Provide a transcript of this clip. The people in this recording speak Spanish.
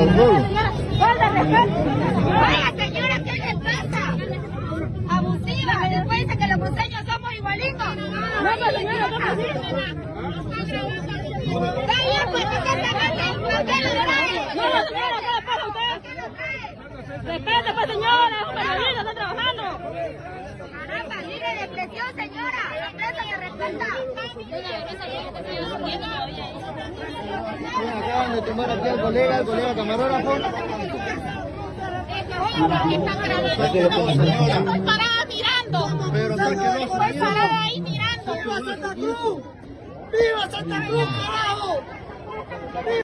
Respeto. Oiga, señora, ¿qué le pasa? Abusiva, después dice que los cruceños somos igualitos. No, señora, no ¿por. Caramba, de señora. Respeta. Acaban de tomar aquí al colega, al colega camarógrafo. Estoy parada mirando. Pero ¿por qué no ha Estoy parada ahí mirando. ¡Viva Santa Cruz! ¡Viva Santa Cruz!